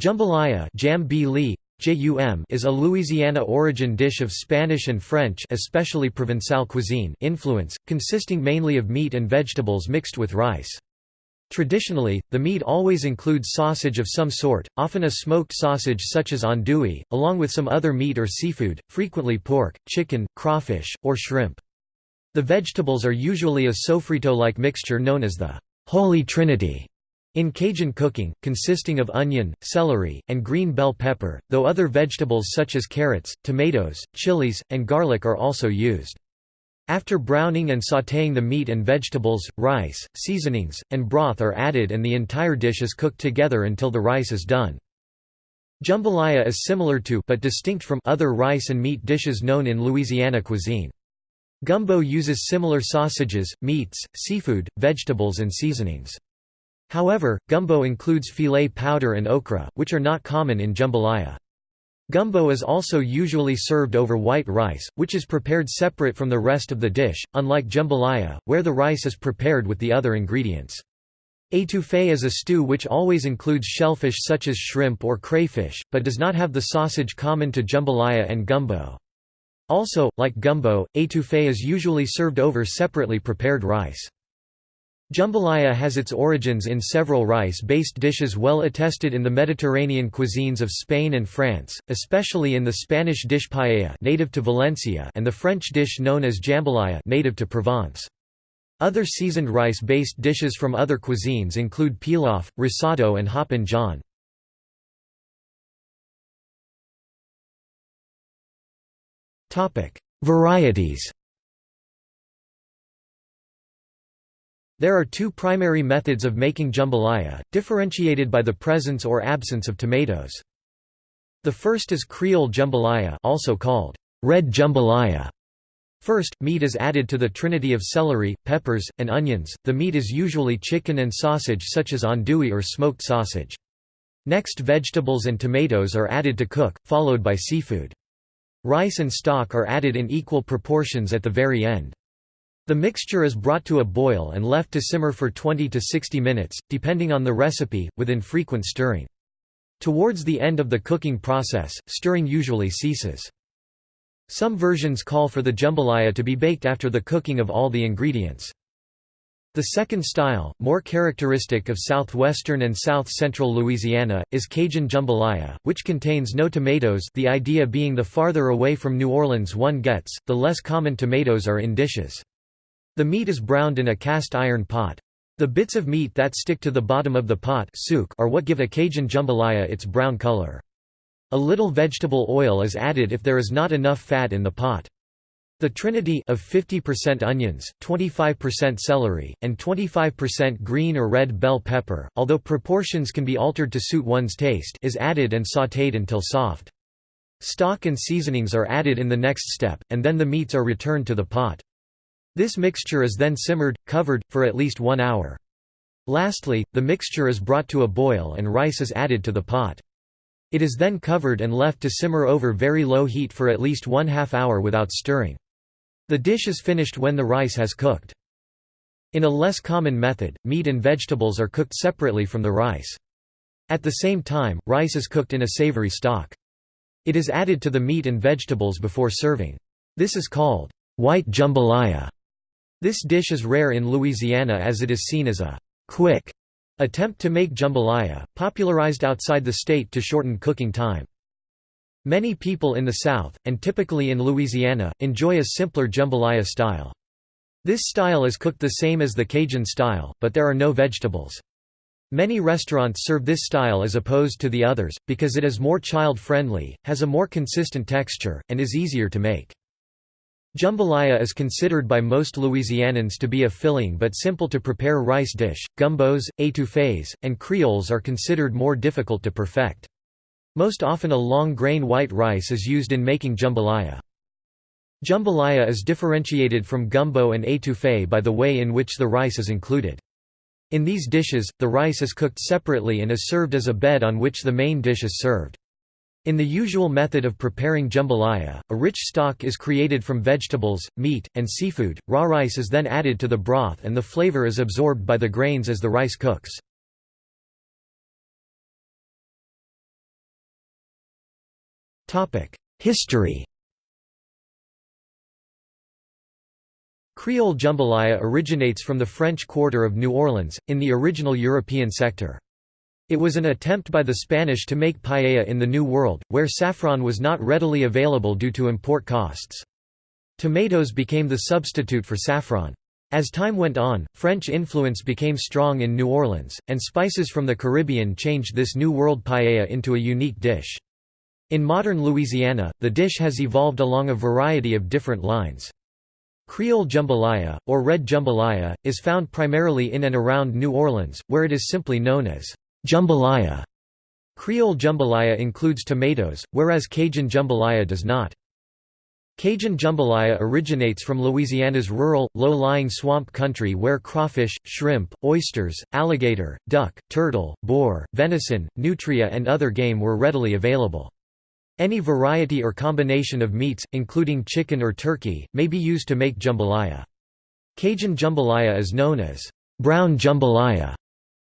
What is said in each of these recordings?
Jambalaya is a Louisiana-origin dish of Spanish and French especially Provençal cuisine influence, consisting mainly of meat and vegetables mixed with rice. Traditionally, the meat always includes sausage of some sort, often a smoked sausage such as andouille, along with some other meat or seafood, frequently pork, chicken, crawfish, or shrimp. The vegetables are usually a sofrito-like mixture known as the «Holy Trinity», in Cajun cooking, consisting of onion, celery, and green bell pepper, though other vegetables such as carrots, tomatoes, chilies, and garlic are also used. After browning and sautéing the meat and vegetables, rice, seasonings, and broth are added and the entire dish is cooked together until the rice is done. Jambalaya is similar to but distinct from other rice and meat dishes known in Louisiana cuisine. Gumbo uses similar sausages, meats, seafood, vegetables and seasonings. However, gumbo includes filé powder and okra, which are not common in jambalaya. Gumbo is also usually served over white rice, which is prepared separate from the rest of the dish, unlike jambalaya, where the rice is prepared with the other ingredients. Étouffée is a stew which always includes shellfish such as shrimp or crayfish, but does not have the sausage common to jambalaya and gumbo. Also, like gumbo, étouffée is usually served over separately prepared rice. Jambalaya has its origins in several rice-based dishes well attested in the Mediterranean cuisines of Spain and France, especially in the Spanish dish paella native to Valencia and the French dish known as jambalaya native to Provence. Other seasoned rice-based dishes from other cuisines include pilaf, risotto and hoppin' john. Varieties There are two primary methods of making jambalaya, differentiated by the presence or absence of tomatoes. The first is Creole jambalaya also called red jambalaya. First, meat is added to the trinity of celery, peppers, and onions. The meat is usually chicken and sausage such as andouille or smoked sausage. Next vegetables and tomatoes are added to cook, followed by seafood. Rice and stock are added in equal proportions at the very end. The mixture is brought to a boil and left to simmer for 20 to 60 minutes, depending on the recipe, with infrequent stirring. Towards the end of the cooking process, stirring usually ceases. Some versions call for the jambalaya to be baked after the cooking of all the ingredients. The second style, more characteristic of southwestern and south-central Louisiana, is Cajun jambalaya, which contains no tomatoes the idea being the farther away from New Orleans one gets, the less common tomatoes are in dishes. The meat is browned in a cast iron pot. The bits of meat that stick to the bottom of the pot are what give a Cajun jambalaya its brown color. A little vegetable oil is added if there is not enough fat in the pot. The trinity of 50% onions, 25% celery, and 25% green or red bell pepper, although proportions can be altered to suit one's taste is added and sautéed until soft. Stock and seasonings are added in the next step, and then the meats are returned to the pot. This mixture is then simmered, covered, for at least one hour. Lastly, the mixture is brought to a boil and rice is added to the pot. It is then covered and left to simmer over very low heat for at least one half hour without stirring. The dish is finished when the rice has cooked. In a less common method, meat and vegetables are cooked separately from the rice. At the same time, rice is cooked in a savory stock. It is added to the meat and vegetables before serving. This is called white jambalaya. This dish is rare in Louisiana as it is seen as a «quick» attempt to make jambalaya, popularized outside the state to shorten cooking time. Many people in the South, and typically in Louisiana, enjoy a simpler jambalaya style. This style is cooked the same as the Cajun style, but there are no vegetables. Many restaurants serve this style as opposed to the others, because it is more child-friendly, has a more consistent texture, and is easier to make. Jambalaya is considered by most Louisianans to be a filling but simple to prepare rice dish. Gumbos, étouffées, and creoles are considered more difficult to perfect. Most often a long grain white rice is used in making jambalaya. Jambalaya is differentiated from gumbo and étouffée by the way in which the rice is included. In these dishes, the rice is cooked separately and is served as a bed on which the main dish is served. In the usual method of preparing jambalaya, a rich stock is created from vegetables, meat, and seafood. Raw rice is then added to the broth and the flavor is absorbed by the grains as the rice cooks. History Creole jambalaya originates from the French Quarter of New Orleans, in the original European sector. It was an attempt by the Spanish to make paella in the New World, where saffron was not readily available due to import costs. Tomatoes became the substitute for saffron. As time went on, French influence became strong in New Orleans, and spices from the Caribbean changed this New World paella into a unique dish. In modern Louisiana, the dish has evolved along a variety of different lines. Creole jambalaya, or red jambalaya, is found primarily in and around New Orleans, where it is simply known as jambalaya. Creole jambalaya includes tomatoes, whereas Cajun jambalaya does not. Cajun jambalaya originates from Louisiana's rural, low-lying swamp country where crawfish, shrimp, oysters, alligator, duck, turtle, boar, venison, nutria and other game were readily available. Any variety or combination of meats, including chicken or turkey, may be used to make jambalaya. Cajun jambalaya is known as brown jambalaya.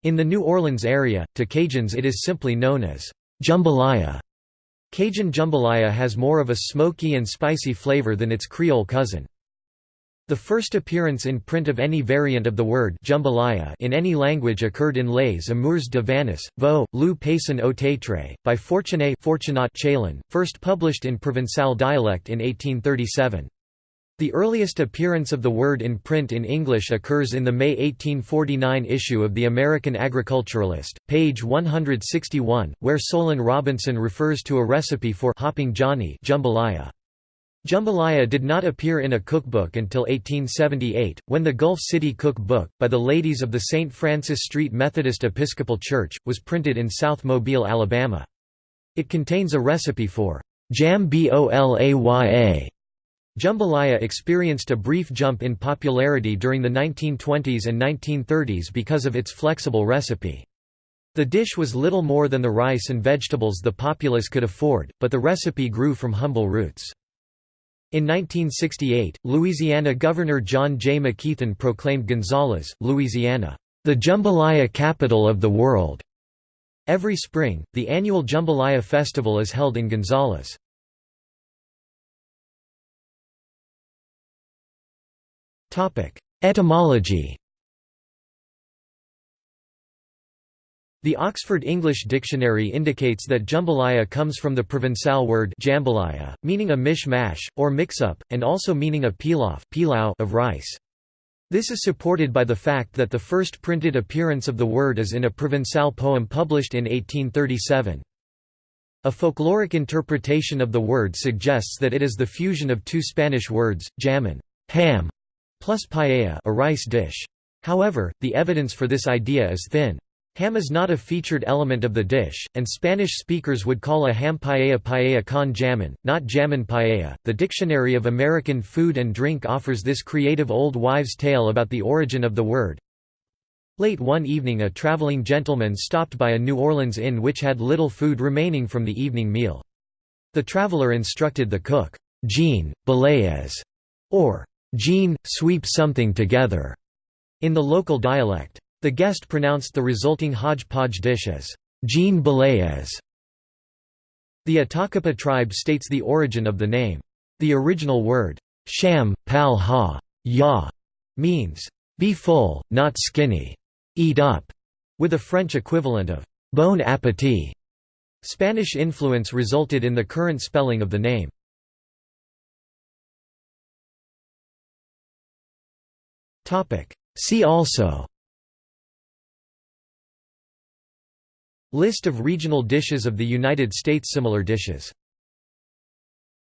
In the New Orleans area, to Cajuns it is simply known as jambalaya. Cajun jambalaya has more of a smoky and spicy flavor than its Creole cousin. The first appearance in print of any variant of the word jambalaya in any language occurred in Les Amours de Vannis, Vaux, Le Paysan au Théâtre, by Fortuné Fortunat Chailan, first published in Provençal dialect in 1837. The earliest appearance of the word in print in English occurs in the May 1849 issue of the American Agriculturalist, page 161, where Solon Robinson refers to a recipe for hopping Johnny jambalaya. Jambalaya did not appear in a cookbook until 1878, when the Gulf City Cook Book, by the ladies of the St. Francis Street Methodist Episcopal Church, was printed in South Mobile, Alabama. It contains a recipe for jam bolaya. Jambalaya experienced a brief jump in popularity during the 1920s and 1930s because of its flexible recipe. The dish was little more than the rice and vegetables the populace could afford, but the recipe grew from humble roots. In 1968, Louisiana Governor John J. McKeithen proclaimed Gonzales, Louisiana, the jambalaya capital of the world. Every spring, the annual Jambalaya Festival is held in Gonzales. Etymology The Oxford English Dictionary indicates that jambalaya comes from the Provençal word jambalaya, meaning a mish-mash, or mix-up, and also meaning a pilaf pilau of rice. This is supported by the fact that the first printed appearance of the word is in a Provençal poem published in 1837. A folkloric interpretation of the word suggests that it is the fusion of two Spanish words, jamon ham", plus paella a rice dish. However, the evidence for this idea is thin. Ham is not a featured element of the dish, and Spanish speakers would call a ham paella paella con jamon, not jamon paella. The Dictionary of American Food and Drink offers this creative old wives' tale about the origin of the word. Late one evening a traveling gentleman stopped by a New Orleans inn which had little food remaining from the evening meal. The traveler instructed the cook, Jean, belayez, or Jean, sweep something together, in the local dialect. The guest pronounced the resulting hodgepodge dish as Jean Belayez. The Atakapa tribe states the origin of the name. The original word, sham, pal ha, ya, means, be full, not skinny, eat up, with a French equivalent of bon appétit. Spanish influence resulted in the current spelling of the name. See also. List of regional dishes of the United States. Similar dishes